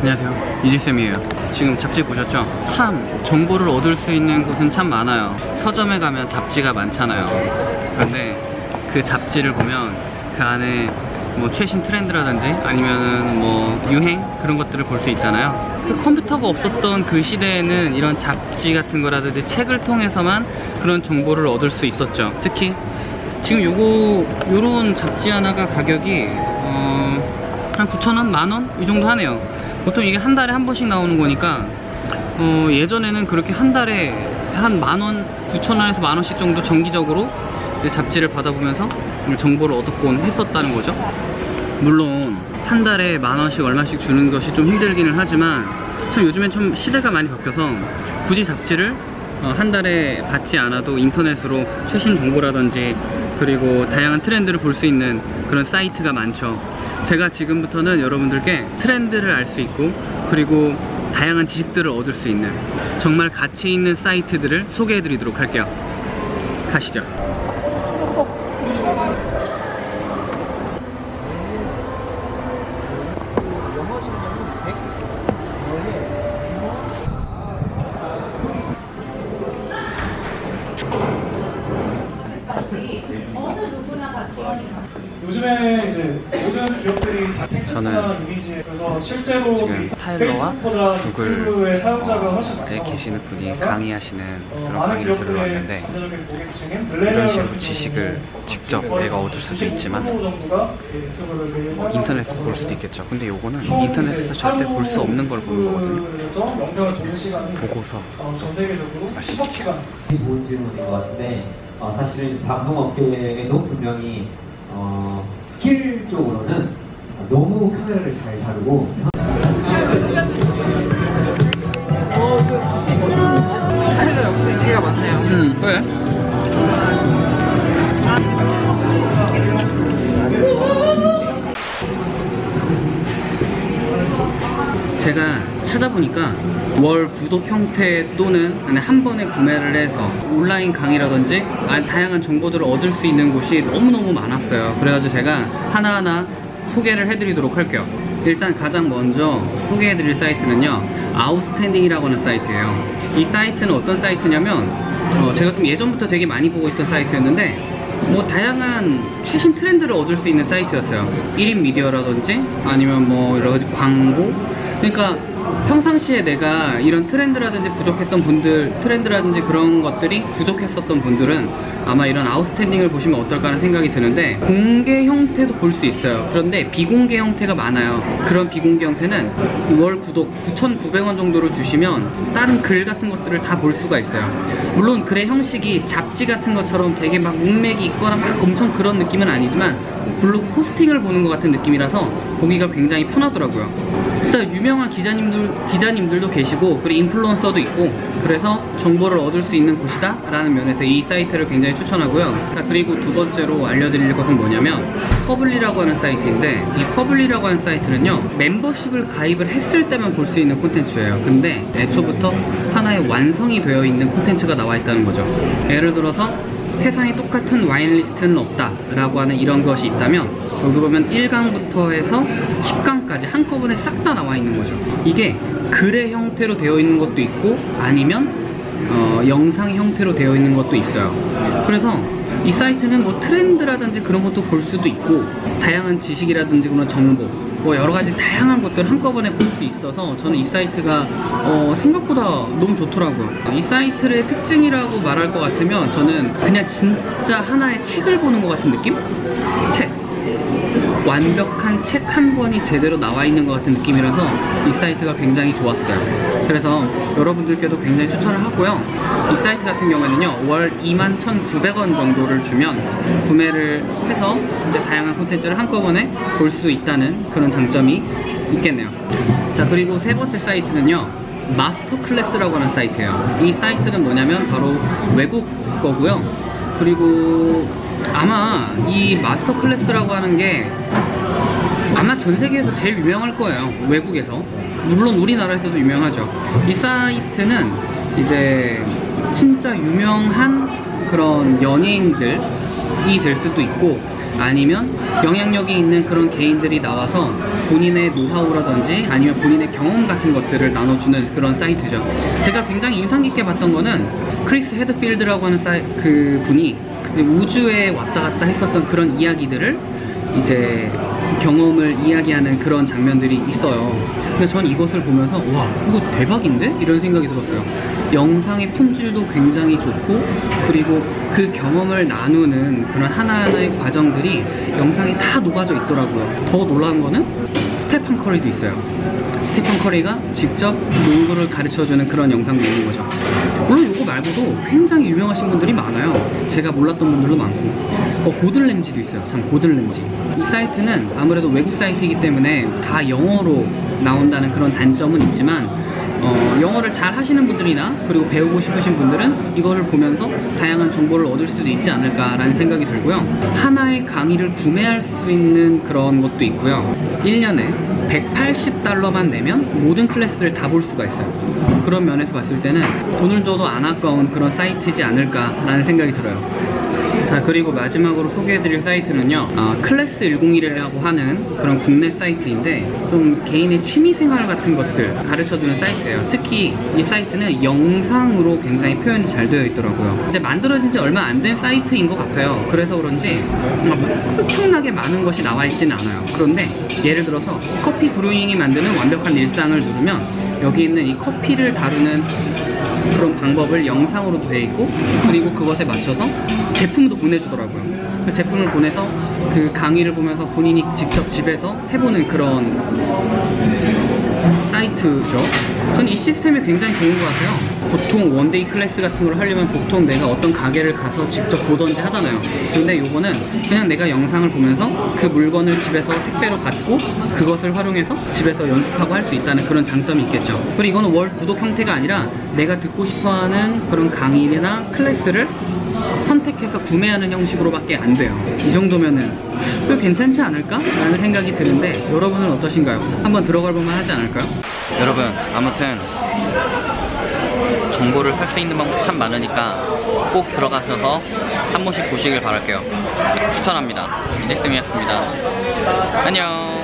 안녕하세요 이지쌤이에요 지금 잡지 보셨죠? 참 정보를 얻을 수 있는 곳은 참 많아요 서점에 가면 잡지가 많잖아요 그런데 그 잡지를 보면 그 안에 뭐 최신 트렌드라든지 아니면은 뭐 유행 그런 것들을 볼 수 있잖아요 그 컴퓨터가 없었던 그 시대에는 이런 잡지 같은 거라든지 책을 통해서만 그런 정보를 얻을 수 있었죠 특히 지금 요거 요런 잡지 하나가 가격이 어, 한 9,000원? 만원? 이 정도 하네요 보통 이게 한 달에 한 번씩 나오는 거니까 어, 예전에는 그렇게 한 달에 한 만원, 9,000원에서 만원씩 정도 정기적으로 잡지를 받아보면서 정보를 얻었곤 했었다는 거죠. 물론 한 달에 만원씩 얼마씩 주는 것이 좀 힘들기는 하지만 참 요즘엔 좀 시대가 많이 바뀌어서 굳이 잡지를 어, 한 달에 받지 않아도 인터넷으로 최신 정보라든지 그리고 다양한 트렌드를 볼 수 있는 그런 사이트가 많죠 제가 지금부터는 여러분들께 트렌드를 알 수 있고 그리고 다양한 지식들을 얻을 수 있는 정말 가치 있는 사이트들을 소개해 드리도록 할게요. 가시죠 어느 누구나 다 지원이 가능. 요즘에 이제 모든 기업들이 다 텍스트나 저는 이미지. 그래서 실제로 지금 이 타일러와 페이스북보다 구글 유튜브의 사용자가 훨씬 많이 에 나오고 계시는 분이 강의하시는 어, 그런 강의를 들으러 왔는데 이런 식으로 지식을 직접 내가 얻을 수도 95% 있지만 뭐 인터넷에서 볼 수도. 있겠죠. 근데 요거는 총 인터넷에서 절대 볼 수 없는 걸 보는 거거든요. 보고서. 어, 전 세계적으로 알수 10억 시간. 좋은 질문인 것 같은데 어, 사실은 방송업계에도 분명히 어, 스킬 쪽으로는 너무 카메라를 잘 다루고. 음 그래 제가 찾아보니까 월 구독 형태 또는 한 번에 구매를 해서 온라인 강의라든지 아, 다양한 정보들을 얻을 수 있는 곳이 너무너무 많았어요. 그래가지고 제가 하나하나 소개를 해드리도록 할게요. 일단 가장 먼저 소개해드릴 사이트는요 아웃스탠딩이라고 하는 사이트예요. 이 사이트는 어떤 사이트냐면 어, 제가 좀 예전부터 되게 많이 보고 있던 사이트였는데 뭐 다양한 최신 트렌드를 얻을 수 있는 사이트였어요. 1인 미디어라든지 아니면 뭐 여러 가지 광고. 그러니까 평상시에 내가 이런 트렌드라든지 부족했던 분들 트렌드라든지 그런 것들이 부족했었던 분들은 아마 이런 아웃스탠딩을 보시면 어떨까 하는 생각이 드는데 공개 형태도 볼 수 있어요. 그런데 비공개 형태가 많아요. 그런 비공개 형태는 월 구독 9,900원 정도로 주시면 다른 글 같은 것들을 다 볼 수가 있어요. 물론 글의 형식이 잡지 같은 것처럼 되게 막 문맥이 있거나 막 엄청 그런 느낌은 아니지만 블로그 포스팅을 보는 것 같은 느낌이라서 보기가 굉장히 편하더라고요 진짜 유명한 기자님들, 기자님들도 계시고 그리고 인플루언서도 있고 그래서 정보를 얻을 수 있는 곳이다 라는 면에서 이 사이트를 굉장히 추천하고요. 자, 그리고 두 번째로 알려드릴 것은 뭐냐면 퍼블리라고 하는 사이트인데 이 퍼블리라고 하는 사이트는요 멤버십을 가입을 했을 때만 볼 수 있는 콘텐츠예요. 근데 애초부터 하나의 완성이 되어 있는 콘텐츠가 나와 있다는 거죠. 예를 들어서 세상에 똑같은 와인 리스트는 없다 라고 하는 이런 것이 있다면 여기 보면 1강부터 해서 10강까지 한꺼번에 싹 다 나와 있는 거죠. 이게 글의 형태로 되어 있는 것도 있고 아니면 어, 영상 형태로 되어 있는 것도 있어요. 그래서 이 사이트는 뭐 트렌드라든지 그런 것도 볼 수도 있고 다양한 지식이라든지 그런 정보 뭐 여러 가지 다양한 것들을 한꺼번에 볼 수 있어서 저는 이 사이트가 어, 생각보다 너무 좋더라고요. 이 사이트의 특징이라고 말할 것 같으면 저는 그냥 진짜 하나의 책을 보는 것 같은 느낌? 책. 완벽한 책 한 권이 제대로 나와 있는 것 같은 느낌이라서 이 사이트가 굉장히 좋았어요. 그래서 여러분들께도 굉장히 추천을 하고요. 이 사이트 같은 경우에는요, 월 21,900원 정도를 주면 구매를 해서 이제 다양한 콘텐츠를 한꺼번에 볼 수 있다는 그런 장점이 있겠네요. 자, 그리고 세 번째 사이트는요, 마스터 클래스라고 하는 사이트예요. 이 사이트는 뭐냐면 바로 외국 거고요. 그리고 아마 이 마스터 클래스라고 하는 게 아마 전 세계에서 제일 유명할 거예요. 외국에서. 물론 우리나라에서도 유명하죠. 이 사이트는 이제 진짜 유명한 그런 연예인들이 될 수도 있고 아니면 영향력이 있는 그런 개인들이 나와서 본인의 노하우라든지 아니면 본인의 경험 같은 것들을 나눠주는 그런 사이트죠. 제가 굉장히 인상 깊게 봤던 거는 크리스 해드필드라고 하는 사이, 그 분이 우주에 왔다 갔다 했었던 그런 이야기들을 이제 경험을 이야기하는 그런 장면들이 있어요. 그래서 전 이것을 보면서 와 이거 대박인데? 이런 생각이 들었어요. 영상의 품질도 굉장히 좋고 그리고 그 경험을 나누는 그런 하나하나의 과정들이 영상에 다 녹아져 있더라고요. 더 놀라운 거는 스테판 커리도 있어요. 스테판 커리가 직접 농구를 가르쳐주는 그런 영상도 있는 거죠. 말고도 굉장히 유명하신 분들이 많아요. 제가 몰랐던 분들도 많고. 어, 고든 램지도 있어요. 참, 고든 램지. 이 사이트는 아무래도 외국 사이트이기 때문에 다 영어로 나온다는 그런 단점은 있지만, 어, 영어를 잘 하시는 분들이나 그리고 배우고 싶으신 분들은 이거를 보면서 다양한 정보를 얻을 수도 있지 않을까라는 생각이 들고요. 하나의 강의를 구매할 수 있는 그런 것도 있고요. 1년에 180달러만 내면 모든 클래스를 다 볼 수가 있어요. 그런 면에서 봤을 때는 돈을 줘도 안 아까운 그런 사이트지 않을까라는 생각이 들어요. 자 그리고 마지막으로 소개해드릴 사이트는요 아, 클래스 101이라고 하는 그런 국내 사이트인데 좀 개인의 취미생활 같은 것들 가르쳐주는 사이트예요. 특히 이 사이트는 영상으로 굉장히 표현이 잘 되어 있더라고요. 이제 만들어진 지 얼마 안 된 사이트인 것 같아요. 그래서 그런지 막 엄청나게 많은 것이 나와 있진 않아요. 그런데 예를 들어서 커피 브루잉이 만드는 완벽한 일상을 누르면 여기 있는 이 커피를 다루는 그런 방법을 영상으로도 되어 있고 그리고 그것에 맞춰서 제품도 보내주더라고요. 그 제품을 보내서 그 강의를 보면서 본인이 직접 집에서 해보는 그런 사이트죠. 저는 이 시스템이 굉장히 좋은 것 같아요. 보통 원데이 클래스 같은 걸 하려면 보통 내가 어떤 가게를 가서 직접 보던지 하잖아요. 근데 요거는 그냥 내가 영상을 보면서 그 물건을 집에서 택배로 받고 그것을 활용해서 집에서 연습하고 할 수 있다는 그런 장점이 있겠죠. 그리고 이거는 월 구독 형태가 아니라 내가 듣고 싶어하는 그런 강의나 클래스를 선택해서 구매하는 형식으로밖에 안 돼요. 이 정도면은 꽤 괜찮지 않을까? 라는 생각이 드는데 여러분은 어떠신가요? 한번 들어갈 볼만 하지 않을까요? 여러분 아무튼 정보를 살 수 있는 방법 참 많으니까 꼭 들어가셔서 한 번씩 보시길 바랄게요. 추천합니다. 이제쌤이었습니다. 안녕.